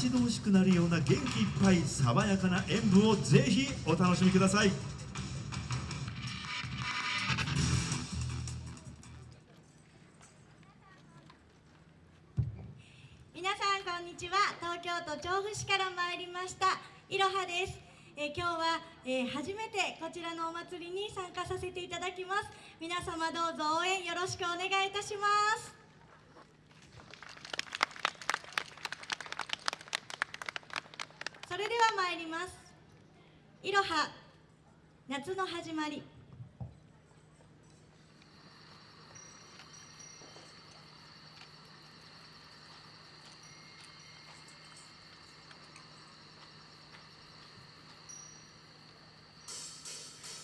一度欲しくなるような元気いっぱい爽やかな演舞をぜひお楽しみください。皆さんこんにちは。東京都調布市から参りました。いろはです、え今日は、えー初めてこちらのお祭りに参加させていただきます。皆様どうぞ応援よろしくお願いいたします。れでは参ります。いろは夏の始まり。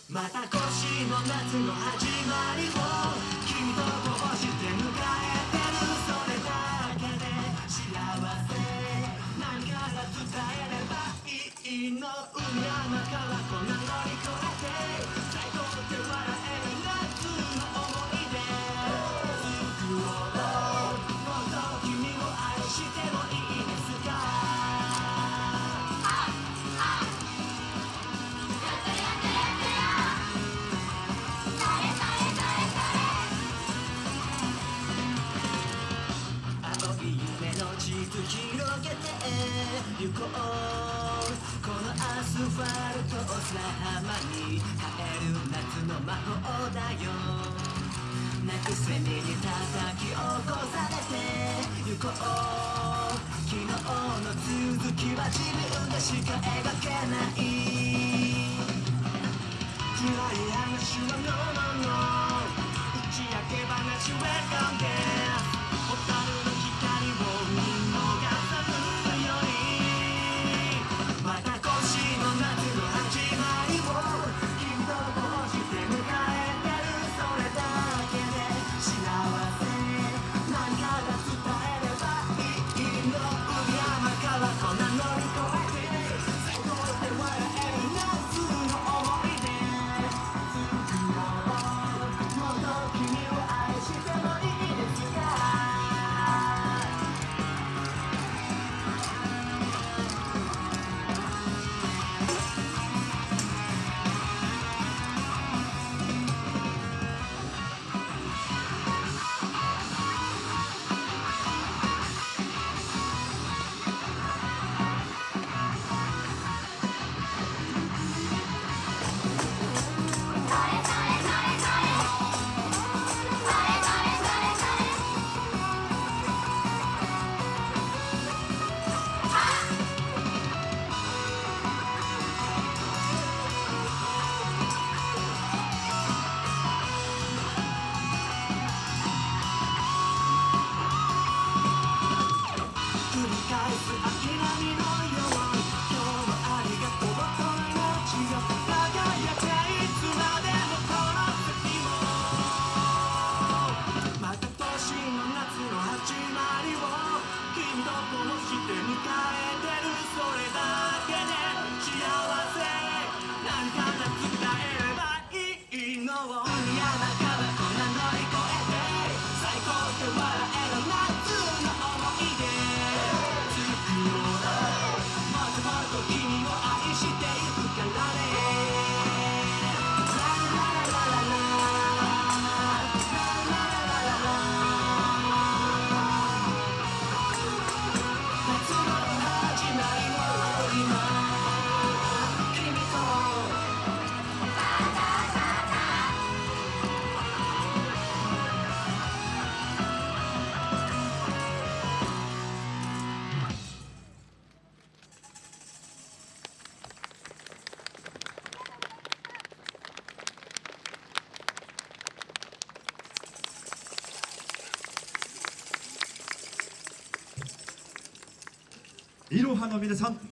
また今年の夏の始まりを君とこうして行こうこのアスファルトを砂浜に変える夏の魔法だよ泣くセミに叩き起こされて行こう昨日の続きは自分でしか描けない暗い話は No No No 打ち明け話 Welcome there 蛍いろはの皆さん